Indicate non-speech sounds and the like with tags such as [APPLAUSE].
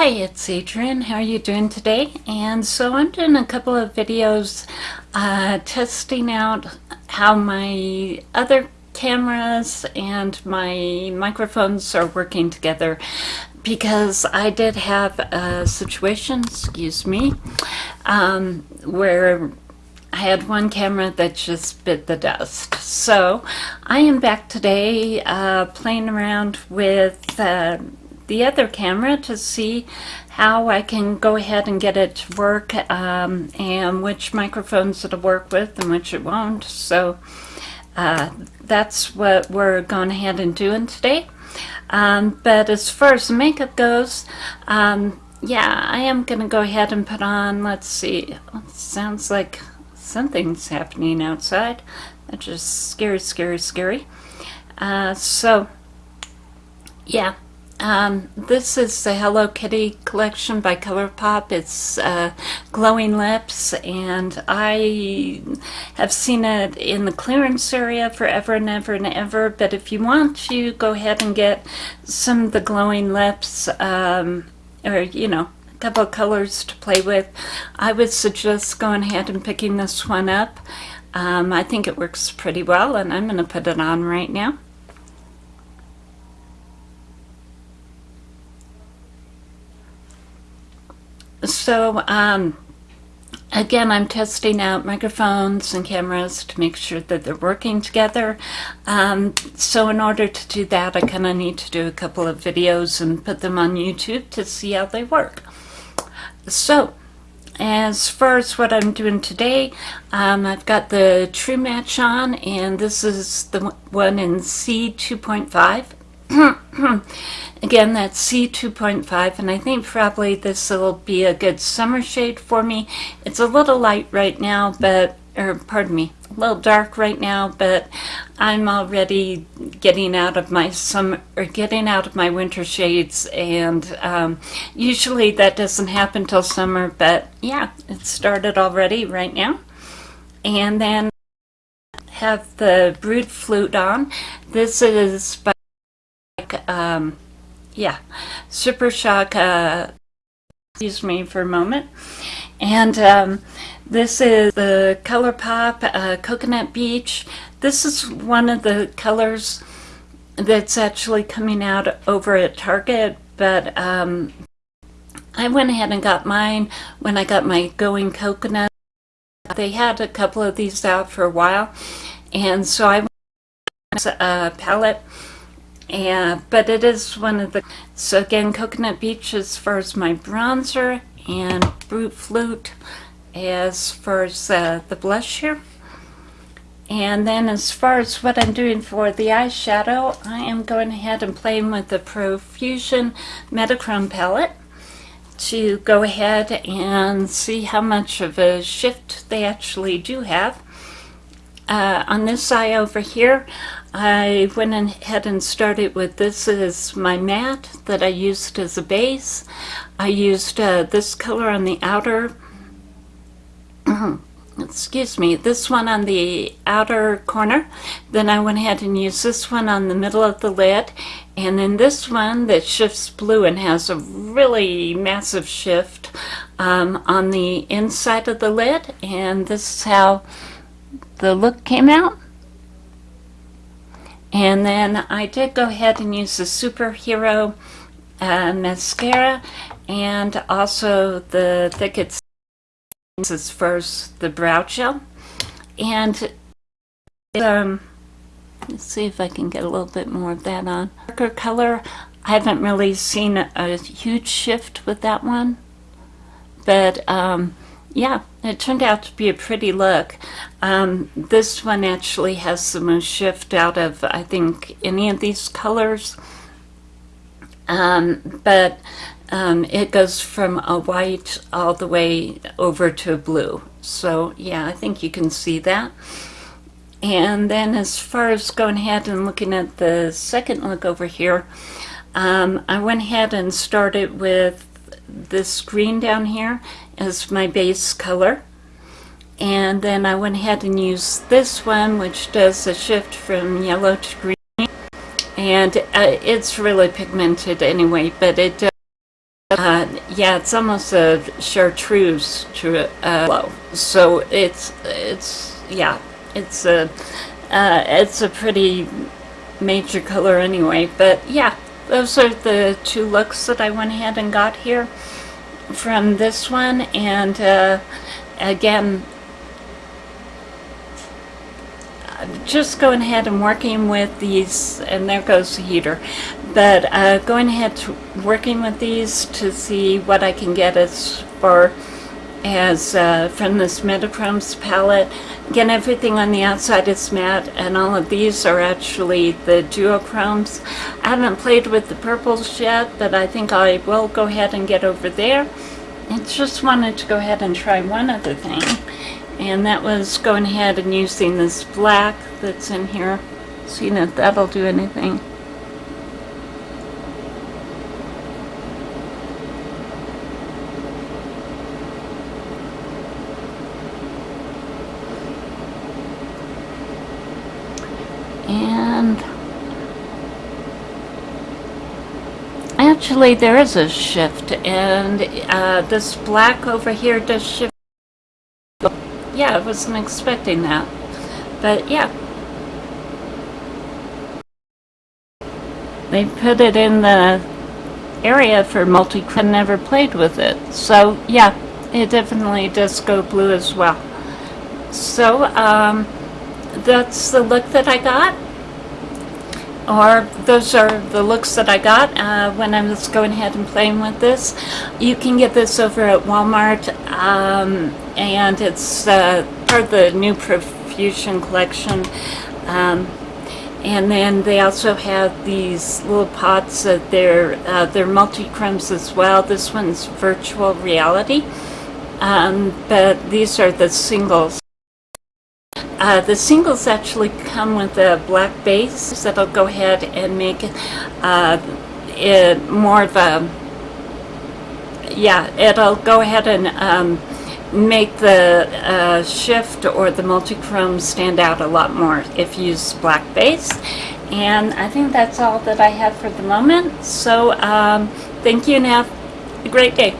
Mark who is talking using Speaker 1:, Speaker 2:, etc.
Speaker 1: Hi, it's Adrienne. How are you doing today? And so I'm doing a couple of videos uh, testing out how my other cameras and my microphones are working together because I did have a situation, excuse me, um, where I had one camera that just bit the dust. So I am back today uh, playing around with uh, the other camera to see how I can go ahead and get it to work um, and which microphones it'll work with and which it won't. So uh, that's what we're going ahead and doing today. Um, but as far as makeup goes, um, yeah, I am going to go ahead and put on, let's see, sounds like something's happening outside. That's just scary, scary, scary. Uh, so, yeah, um, this is the Hello Kitty collection by ColourPop. It's uh, Glowing Lips, and I have seen it in the clearance area forever and ever and ever. But if you want to, go ahead and get some of the Glowing Lips, um, or, you know, a couple colors to play with. I would suggest going ahead and picking this one up. Um, I think it works pretty well, and I'm going to put it on right now. So, um, again, I'm testing out microphones and cameras to make sure that they're working together. Um, so in order to do that, I kind of need to do a couple of videos and put them on YouTube to see how they work. So, as far as what I'm doing today, um, I've got the True Match on, and this is the one in C2.5. [COUGHS] Again, that's C2.5, and I think probably this will be a good summer shade for me. It's a little light right now, but, or pardon me, a little dark right now, but I'm already getting out of my summer, or getting out of my winter shades, and um, usually that doesn't happen till summer, but yeah, it started already right now. And then have the Brood Flute on. This is by um, yeah, Super Shock, uh, excuse me for a moment. And um, this is the ColourPop uh, Coconut Beach. This is one of the colors that's actually coming out over at Target, but um, I went ahead and got mine when I got my Going Coconut. They had a couple of these out for a while, and so I went a palette and but it is one of the so again coconut beach as far as my bronzer and Brute Flute as far as uh, the blush here. And then as far as what I'm doing for the eyeshadow I am going ahead and playing with the Profusion Metachrome palette to go ahead and see how much of a shift they actually do have uh, on this eye over here, I went ahead and started with this is my mat that I used as a base. I used uh, this color on the outer, [CLEARS THROAT] excuse me, this one on the outer corner. Then I went ahead and used this one on the middle of the lid. And then this one that shifts blue and has a really massive shift um, on the inside of the lid. And this is how the look came out. And then I did go ahead and use the Superhero uh, mascara and also the Thicket as first the brow gel. And um, let's see if I can get a little bit more of that on. Darker color, I haven't really seen a, a huge shift with that one. But um, yeah, it turned out to be a pretty look. Um, this one actually has the most shift out of, I think, any of these colors. Um, but um, it goes from a white all the way over to a blue. So yeah, I think you can see that. And then as far as going ahead and looking at the second look over here, um, I went ahead and started with this green down here as my base color. And then I went ahead and used this one, which does a shift from yellow to green. And uh, it's really pigmented anyway, but it does Uh, yeah, it's almost a chartreuse to uh, low. So it's it's yeah, it's a uh, it's a pretty major color anyway. But yeah, those are the two looks that I went ahead and got here from this one. And uh, again, just going ahead and working with these, and there goes the heater, but uh, going ahead to working with these to see what I can get as far as uh, from this Metachromes palette. Again, everything on the outside is matte, and all of these are actually the duochromes. I haven't played with the purples yet, but I think I will go ahead and get over there. I just wanted to go ahead and try one other thing and that was going ahead and using this black that's in here seeing if that'll do anything and actually there is a shift and uh, this black over here does shift yeah, I wasn't expecting that. But yeah. They put it in the area for multi I never played with it. So yeah, it definitely does go blue as well. So um, that's the look that I got. Or those are the looks that I got uh, when I was going ahead and playing with this. You can get this over at Walmart. Um, and it's uh, part of the new Profusion collection. Um, and then they also have these little pots that they're, uh, they're multi-chromes as well. This one's virtual reality, um, but these are the singles. Uh, the singles actually come with a black base that'll go ahead and make uh, it more of a, yeah, it'll go ahead and um, make the uh, shift or the multi-chrome stand out a lot more if you use black base. And I think that's all that I have for the moment. So um, thank you and have a great day.